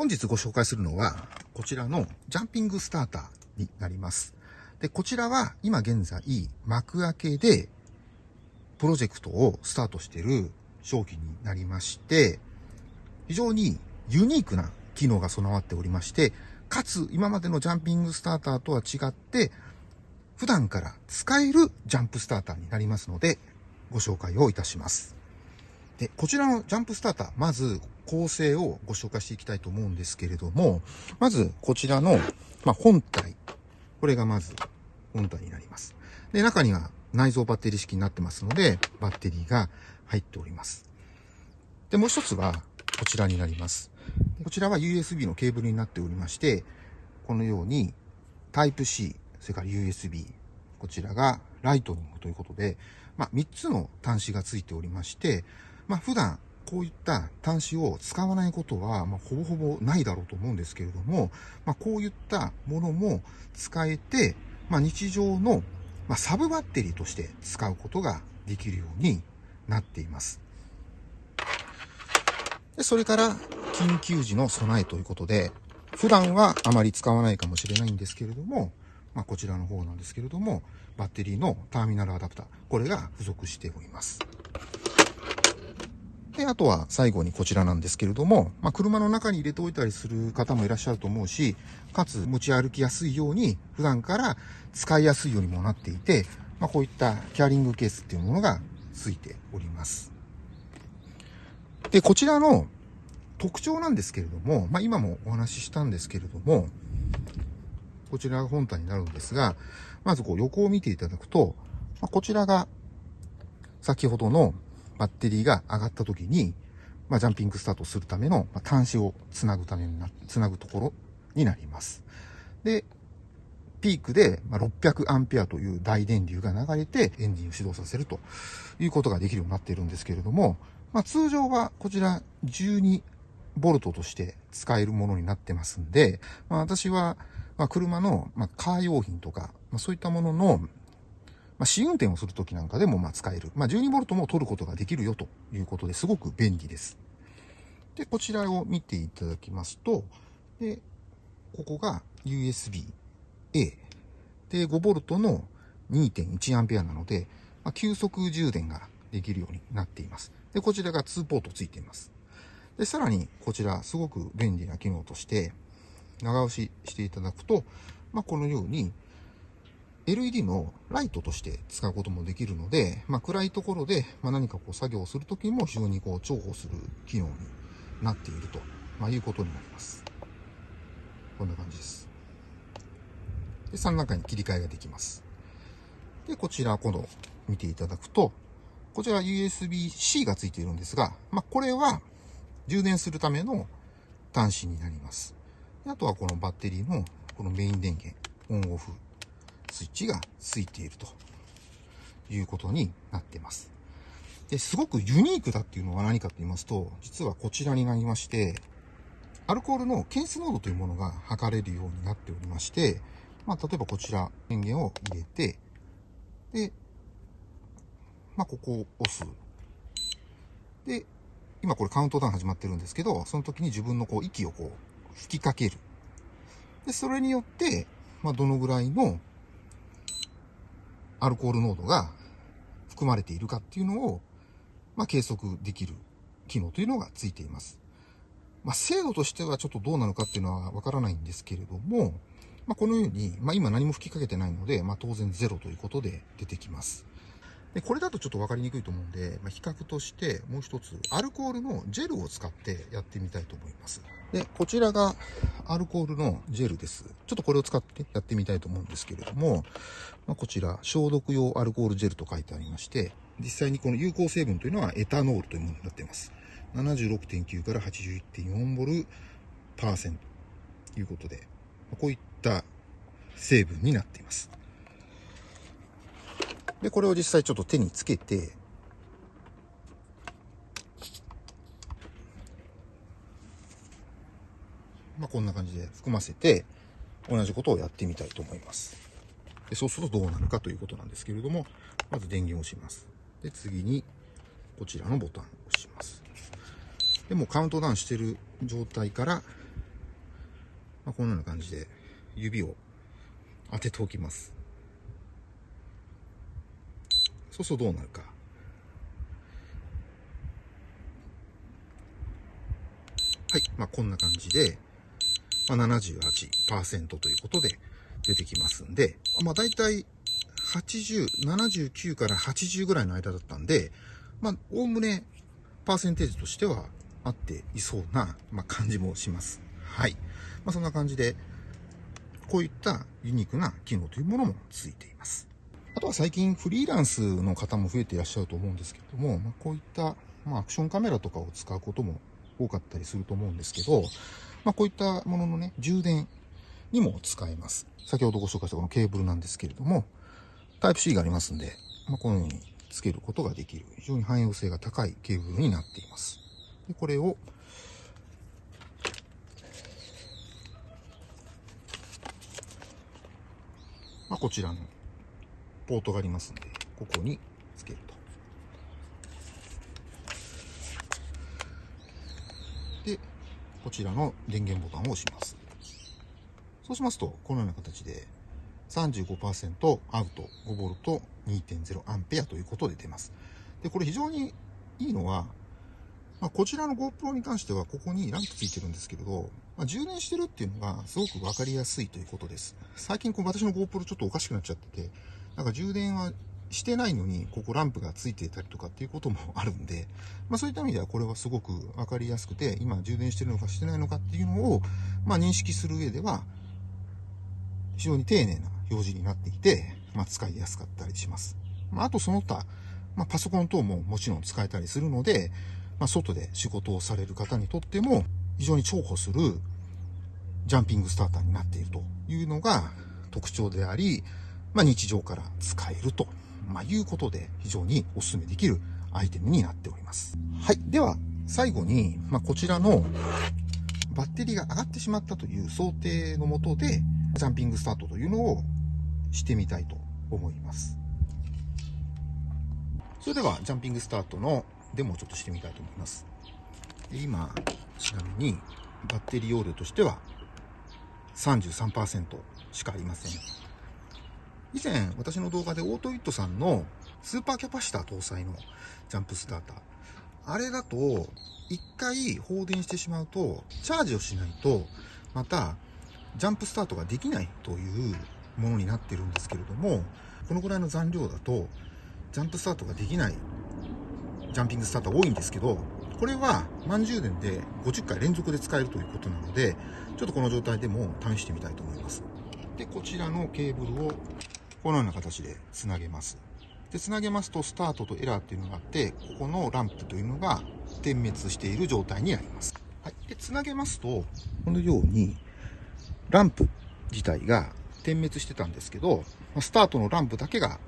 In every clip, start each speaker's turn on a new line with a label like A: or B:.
A: 本日ご紹介するのは、こちらのジャンピングスターターになります。で、こちらは今現在、幕開けで、プロジェクトをスタートしている商品になりまして、非常にユニークな機能が備わっておりまして、かつ今までのジャンピングスターターとは違って、普段から使えるジャンプスターターになりますので、ご紹介をいたします。で、こちらのジャンプスターター、まず構成をご紹介していきたいと思うんですけれども、まずこちらの、まあ、本体。これがまず本体になります。で、中には内蔵バッテリー式になってますので、バッテリーが入っております。で、もう一つはこちらになります。こちらは USB のケーブルになっておりまして、このように Type-C、それから USB、こちらがライトニングということで、まあ、3つの端子がついておりまして、まあ、普段こういった端子を使わないことは、まあ、ほぼほぼないだろうと思うんですけれども、まあ、こういったものも使えて、まあ、日常の、ま、サブバッテリーとして使うことができるようになっています。でそれから、緊急時の備えということで、普段はあまり使わないかもしれないんですけれども、まあ、こちらの方なんですけれども、バッテリーのターミナルアダプター、これが付属しております。で、あとは最後にこちらなんですけれども、まあ、車の中に入れておいたりする方もいらっしゃると思うし、かつ持ち歩きやすいように、普段から使いやすいようにもなっていて、まあ、こういったキャリングケースっていうものが付いております。で、こちらの特徴なんですけれども、まあ、今もお話ししたんですけれども、こちらが本体になるんですが、まずこう横を見ていただくと、まあ、こちらが先ほどのバッテリーが上がった時に、まあ、ジャンピングスタートするための、まあ、端子をつなぐためにな、つなぐところになります。で、ピークで600アンペアという大電流が流れてエンジンを始動させるということができるようになっているんですけれども、まあ、通常はこちら12ボルトとして使えるものになってますんで、まあ、私はま車の、まカー用品とか、まそういったもののまあ、試運転をするときなんかでもま使える。まあ、12V も取ることができるよということですごく便利です。で、こちらを見ていただきますと、で、ここが USB-A。で、5V の 2.1A なので、まあ、急速充電ができるようになっています。で、こちらが2ポートついています。で、さらにこちらすごく便利な機能として、長押ししていただくと、まあ、このように LED のライトとして使うこともできるので、まあ、暗いところで、ま何かこう作業をするときも非常にこう重宝する機能になっていると、まあ、いうことになります。こんな感じです。で、3段階に切り替えができます。で、こちら今度見ていただくと、こちら USB-C がついているんですが、まあ、これは充電するための端子になります。あとはこのバッテリーのこのメイン電源、オンオフスイッチがついているということになっています。で、すごくユニークだっていうのは何かと言いますと、実はこちらになりまして、アルコールの検出濃度というものが測れるようになっておりまして、まあ、例えばこちら、電源を入れて、で、まあ、ここを押す。で、今これカウントダウン始まってるんですけど、その時に自分のこう息をこう吹きかける。で、それによって、まあ、どのぐらいのアルコール濃度が含まれているかっていうのを、まあ、計測できる機能というのがついています。まあ、精度としてはちょっとどうなのかっていうのはわからないんですけれども、まあ、このように、まあ、今何も吹きかけてないので、まあ、当然ゼロということで出てきます。で、これだとちょっと分かりにくいと思うんで、まあ、比較としてもう一つ、アルコールのジェルを使ってやってみたいと思います。で、こちらがアルコールのジェルです。ちょっとこれを使ってやってみたいと思うんですけれども、まあ、こちら、消毒用アルコールジェルと書いてありまして、実際にこの有効成分というのはエタノールというものになっています。76.9から81.4ボルパーセントということで、こういった成分になっています。で、これを実際ちょっと手につけて、まあ、こんな感じで含ませて、同じことをやってみたいと思います。でそうするとどうなるかということなんですけれども、まず電源を押します。で、次に、こちらのボタンを押します。で、もうカウントダウンしてる状態から、まあ、このような感じで指を当てておきます。そうするとどうなるか。はい。まあ、こんな感じで、まあ、78%ということで出てきますんで、まあ、大体80、79から80ぐらいの間だったんで、まあ、おおむね、パーセンテージとしては合っていそうな、まあ、感じもします。はい。まあ、そんな感じで、こういったユニークな機能というものもついています。あとは最近フリーランスの方も増えていらっしゃると思うんですけれども、まあ、こういった、まあ、アクションカメラとかを使うことも多かったりすると思うんですけど、まあ、こういったもののね、充電にも使えます。先ほどご紹介したこのケーブルなんですけれども、タイプ C がありますんで、まあ、このようにつけることができる、非常に汎用性が高いケーブルになっています。でこれを、まあ、こちらのポートがありますんで、ここにつけると。で、こちらの電源ボタンを押します。そうしますと、このような形で35%アウト 5V 2.0アンペアということで出ます。で、これ非常にいいのは、まあ、こちらの GoPro に関してはここにランプついてるんですけれど、まあ、充電してるっていうのがすごくわかりやすいということです。最近こう私の GoPro ちょっとおかしくなっちゃってて、なんか充電はしてないのに、ここランプがついていたりとかっていうこともあるんで、まあそういった意味ではこれはすごくわかりやすくて、今充電してるのかしてないのかっていうのを、まあ認識する上では、非常に丁寧な表示になっていて、まあ使いやすかったりします。まああとその他、まあパソコン等ももちろん使えたりするので、まあ外で仕事をされる方にとっても、非常に重宝するジャンピングスターターになっているというのが特徴であり、まあ日常から使えるとまあ、いうことで非常にお勧めできるアイテムになっております。はい。では、最後に、まあ、こちらのバッテリーが上がってしまったという想定のもとで、ジャンピングスタートというのをしてみたいと思います。それでは、ジャンピングスタートのデモをちょっとしてみたいと思います。今、ちなみに、バッテリー容量としては33%しかありません。以前、私の動画でオートイットさんのスーパーキャパシタ搭載のジャンプスターター。あれだと、一回放電してしまうと、チャージをしないと、また、ジャンプスタートができないというものになってるんですけれども、このぐらいの残量だと、ジャンプスタートができないジャンピングスターター多いんですけど、これは満充電で50回連続で使えるということなので、ちょっとこの状態でも試してみたいと思います。で、こちらのケーブルをこのような形でつなげます。で、つなげますと、スタートとエラーっていうのがあって、ここのランプというのが点滅している状態になります。はい。で、つなげますと、このように、ランプ自体が点滅してたんですけど、スタートのランプだけが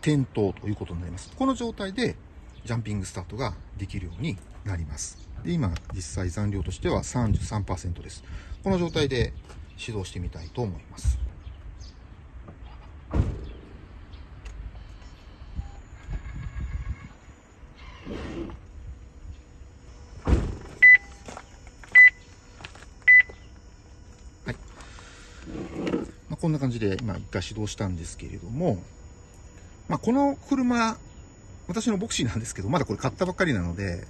A: 点灯ということになります。この状態で、ジャンピングスタートができるようになります。で、今、実際残量としては33%です。この状態で始動してみたいと思います。はいまこんな感じで今一回始動したんですけれども、まあ、この車、私のボクシーなんですけど、まだこれ買ったばっかりなので、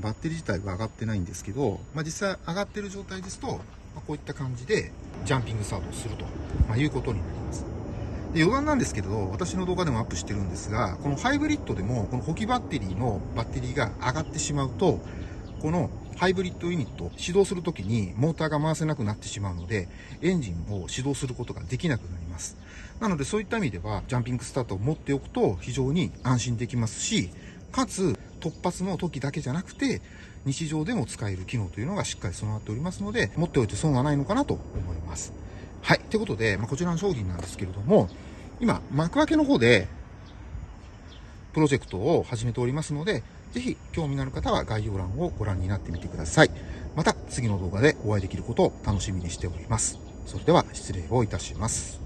A: バッテリー自体は上がってないんですけど、まあ、実際上がってる状態ですと、ま、こういった感じでジャンピングスタートをすると、ま、いうことになります。で余談なんですけど、私の動画でもアップしてるんですが、このハイブリッドでも、この補給バッテリーのバッテリーが上がってしまうと、このハイブリッドユニット、始動するときにモーターが回せなくなってしまうので、エンジンを始動することができなくなります。なのでそういった意味では、ジャンピングスタートを持っておくと非常に安心できますし、かつ突発の時だけじゃなくて、日常でも使える機能というのがしっかり備わっておりますので、持っておいて損はないのかなと思います。はい。ということで、まあ、こちらの商品なんですけれども、今、幕開けの方で、プロジェクトを始めておりますので、ぜひ興味のある方は概要欄をご覧になってみてください。また次の動画でお会いできることを楽しみにしております。それでは失礼をいたします。